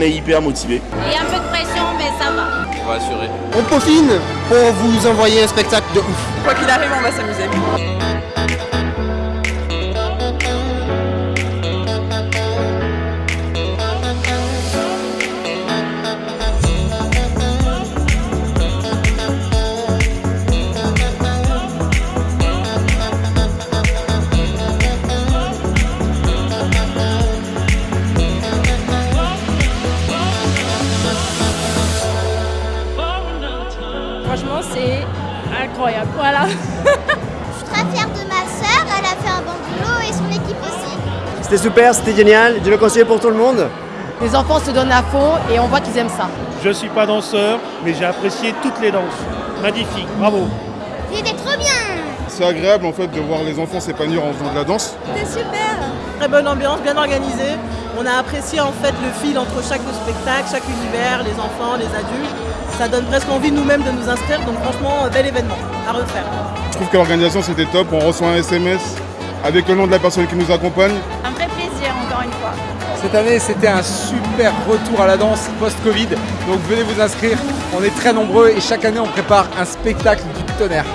on est hyper motivé. Il y a un peu de pression, mais ça va. On va assurer. On peaufine pour vous envoyer un spectacle de ouf. Quoi qu'il arrive, on va s'amuser. Franchement, c'est incroyable. Voilà. Je suis très fière de ma sœur, elle a fait un bon boulot et son équipe aussi. C'était super, c'était génial. Je le conseille pour tout le monde. Les enfants se donnent à fond et on voit qu'ils aiment ça. Je suis pas danseur, mais j'ai apprécié toutes les danses. Magnifique, bravo. C'était trop bien C'est agréable en fait de voir les enfants s'épanouir en faisant de la danse. C'était super Très bonne ambiance, bien organisée. On a apprécié en fait le fil entre chaque spectacle, chaque univers, les enfants, les adultes. Ça donne presque envie nous-mêmes de nous inscrire, donc franchement, bel événement à refaire. Je trouve que l'organisation c'était top? On reçoit un SMS avec le nom de la personne qui nous accompagne? Un vrai plaisir, encore une fois. Cette année, c'était un super retour à la danse post-Covid. Donc venez vous inscrire. On est très nombreux et chaque année, on prépare un spectacle du tonnerre.